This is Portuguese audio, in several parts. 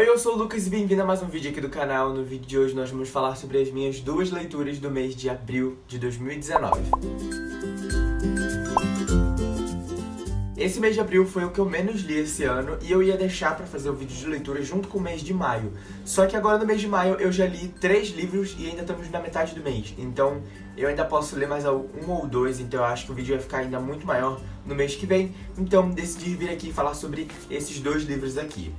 Oi, eu sou o Lucas e bem-vindo a mais um vídeo aqui do canal. No vídeo de hoje nós vamos falar sobre as minhas duas leituras do mês de abril de 2019. Esse mês de abril foi o que eu menos li esse ano e eu ia deixar pra fazer o vídeo de leitura junto com o mês de maio. Só que agora no mês de maio eu já li três livros e ainda estamos na metade do mês. Então eu ainda posso ler mais um ou dois, então eu acho que o vídeo vai ficar ainda muito maior no mês que vem. Então decidi vir aqui falar sobre esses dois livros aqui.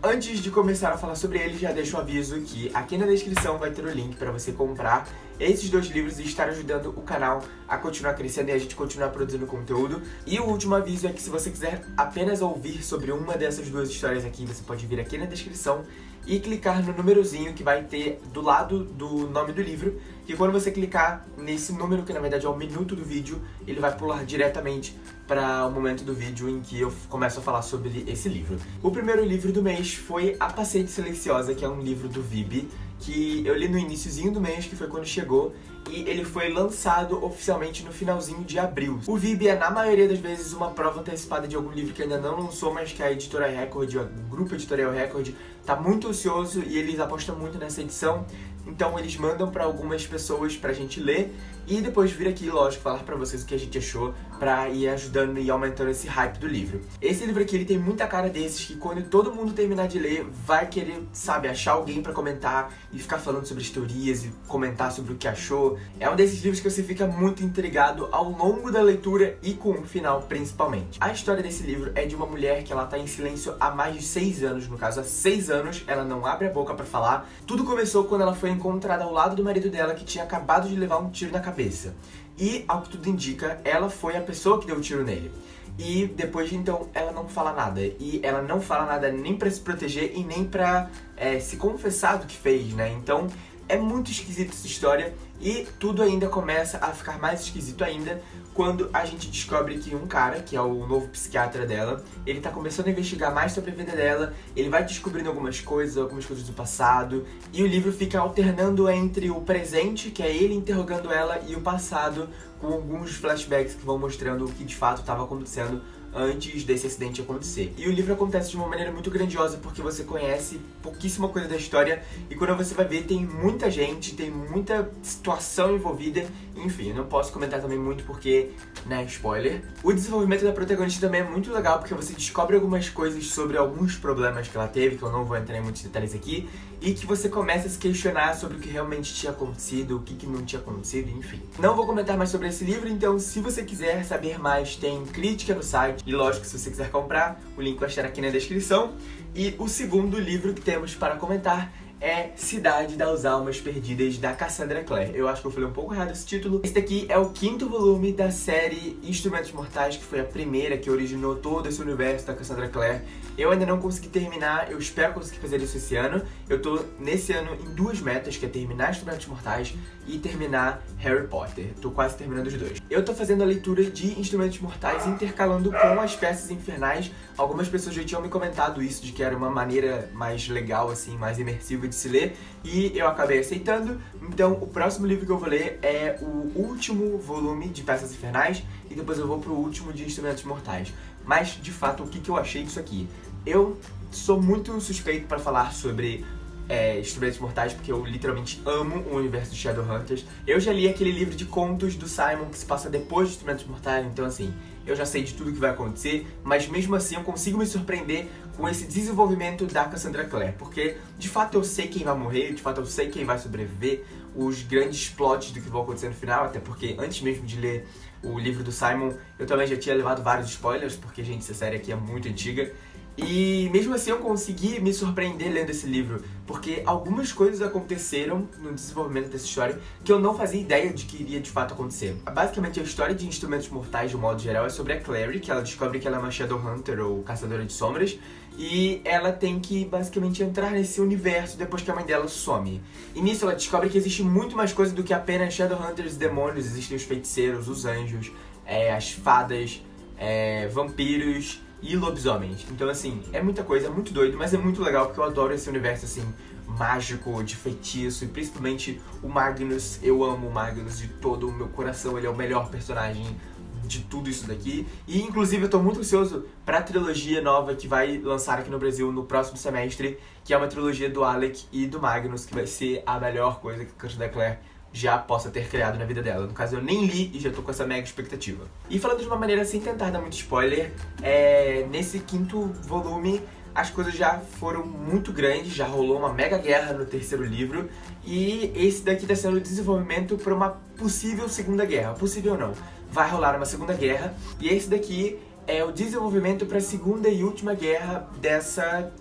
Antes de começar a falar sobre eles, já deixo o aviso que aqui na descrição vai ter o link para você comprar esses dois livros e estar ajudando o canal a continuar crescendo e a gente continuar produzindo conteúdo. E o último aviso é que se você quiser apenas ouvir sobre uma dessas duas histórias aqui, você pode vir aqui na descrição e clicar no númerozinho que vai ter do lado do nome do livro, que quando você clicar nesse número, que na verdade é o minuto do vídeo, ele vai pular diretamente para o momento do vídeo em que eu começo a falar sobre esse livro. O primeiro livro do mês foi A Paciente Silenciosa, que é um livro do Vib, que eu li no iníciozinho do mês, que foi quando chegou, e ele foi lançado oficialmente no finalzinho de abril. O VIB é, na maioria das vezes, uma prova antecipada de algum livro que ainda não lançou, mas que a editora Record, o grupo editorial Record, tá muito ansioso e eles apostam muito nessa edição. Então eles mandam para algumas pessoas pra gente ler e depois vir aqui, lógico, falar pra vocês o que a gente achou pra ir ajudando e aumentando esse hype do livro. Esse livro aqui, ele tem muita cara desses que quando todo mundo terminar de ler, vai querer, sabe, achar alguém pra comentar e ficar falando sobre as teorias e comentar sobre o que achou. É um desses livros que você fica muito intrigado ao longo da leitura e com o final, principalmente. A história desse livro é de uma mulher que ela tá em silêncio há mais de seis anos, no caso, há seis anos, ela não abre a boca pra falar. Tudo começou quando ela foi encontrada ao lado do marido dela que tinha acabado de levar um tiro na cabeça cabeça. E, ao que tudo indica, ela foi a pessoa que deu o tiro nele. E depois de então, ela não fala nada. E ela não fala nada nem pra se proteger e nem pra é, se confessar do que fez, né? Então, é muito esquisita essa história e tudo ainda começa a ficar mais esquisito ainda quando a gente descobre que um cara, que é o novo psiquiatra dela, ele tá começando a investigar mais sobre a vida dela, ele vai descobrindo algumas coisas, algumas coisas do passado, e o livro fica alternando entre o presente, que é ele interrogando ela, e o passado, com alguns flashbacks que vão mostrando o que de fato estava acontecendo antes desse acidente acontecer. E o livro acontece de uma maneira muito grandiosa porque você conhece pouquíssima coisa da história e quando você vai ver tem muita gente, tem muita situação envolvida, enfim, eu não posso comentar também muito porque, né, spoiler. O desenvolvimento da protagonista também é muito legal porque você descobre algumas coisas sobre alguns problemas que ela teve, que eu não vou entrar em muitos detalhes aqui, e que você começa a se questionar sobre o que realmente tinha acontecido, o que, que não tinha acontecido, enfim. Não vou comentar mais sobre esse livro, então se você quiser saber mais, tem crítica no site, e lógico, se você quiser comprar, o link vai estar aqui na descrição. E o segundo livro que temos para comentar é Cidade das Almas Perdidas, da Cassandra Clare. Eu acho que eu falei um pouco errado esse título. Esse daqui é o quinto volume da série Instrumentos Mortais, que foi a primeira que originou todo esse universo da Cassandra Clare. Eu ainda não consegui terminar, eu espero conseguir fazer isso esse ano. Eu tô, nesse ano, em duas metas, que é terminar Instrumentos Mortais e terminar Harry Potter. Tô quase terminando os dois. Eu tô fazendo a leitura de Instrumentos Mortais intercalando com as peças infernais. Algumas pessoas já tinham me comentado isso, de que era uma maneira mais legal, assim, mais imersiva de se ler e eu acabei aceitando. Então o próximo livro que eu vou ler é o último volume de Peças Infernais e depois eu vou pro último de Instrumentos Mortais. Mas, de fato, o que, que eu achei disso aqui? Eu sou muito suspeito para falar sobre é, Instrumentos Mortais, porque eu literalmente amo o universo de Shadowhunters. Eu já li aquele livro de contos do Simon que se passa depois de Instrumentos Mortais, então assim, eu já sei de tudo que vai acontecer, mas mesmo assim eu consigo me surpreender com esse desenvolvimento da Cassandra Clare, porque de fato eu sei quem vai morrer, de fato eu sei quem vai sobreviver, os grandes plots do que vão acontecer no final, até porque antes mesmo de ler o livro do Simon, eu também já tinha levado vários spoilers, porque, gente, essa série aqui é muito antiga, e mesmo assim eu consegui me surpreender lendo esse livro, porque algumas coisas aconteceram no desenvolvimento dessa história que eu não fazia ideia de que iria de fato acontecer. Basicamente a história de Instrumentos Mortais, de um modo geral, é sobre a Clary, que ela descobre que ela é uma Shadowhunter ou Caçadora de Sombras, e ela tem que basicamente entrar nesse universo depois que a mãe dela some. E nisso ela descobre que existe muito mais coisa do que apenas Shadowhunters e demônios, existem os feiticeiros, os anjos, é, as fadas, é, vampiros e lobisomens. Então, assim, é muita coisa, é muito doido, mas é muito legal porque eu adoro esse universo, assim, mágico, de feitiço, e principalmente o Magnus. Eu amo o Magnus de todo o meu coração, ele é o melhor personagem de tudo isso daqui. E inclusive eu tô muito ansioso pra trilogia nova que vai lançar aqui no Brasil no próximo semestre, que é uma trilogia do Alec e do Magnus, que vai ser a melhor coisa que Cândido Claire já possa ter criado na vida dela. No caso, eu nem li e já tô com essa mega expectativa. E falando de uma maneira sem tentar dar muito spoiler, é... nesse quinto volume as coisas já foram muito grandes, já rolou uma mega guerra no terceiro livro, e esse daqui tá sendo o desenvolvimento para uma possível segunda guerra. Possível não, vai rolar uma segunda guerra, e esse daqui é o desenvolvimento para a segunda e última guerra dessa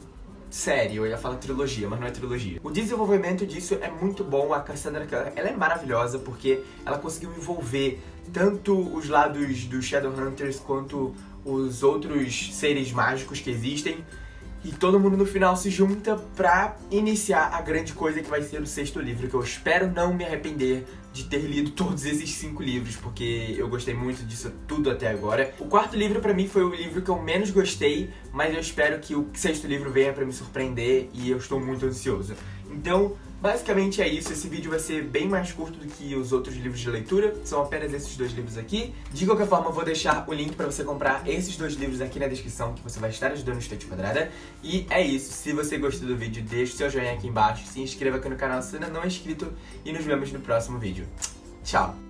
série, eu ia falar trilogia, mas não é trilogia. O desenvolvimento disso é muito bom, a Cassandra ela é maravilhosa porque ela conseguiu envolver tanto os lados dos Shadowhunters quanto os outros seres mágicos que existem e todo mundo no final se junta pra iniciar a grande coisa que vai ser o sexto livro, que eu espero não me arrepender de ter lido todos esses cinco livros, porque eu gostei muito disso tudo até agora. O quarto livro pra mim foi o livro que eu menos gostei, mas eu espero que o sexto livro venha pra me surpreender e eu estou muito ansioso. Então, Basicamente é isso, esse vídeo vai ser bem mais curto do que os outros livros de leitura, são apenas esses dois livros aqui. De qualquer forma, eu vou deixar o link pra você comprar esses dois livros aqui na descrição, que você vai estar ajudando o Estante Quadrada. E é isso, se você gostou do vídeo, deixa o seu joinha aqui embaixo, se inscreva aqui no canal se ainda não é inscrito e nos vemos no próximo vídeo. 下了。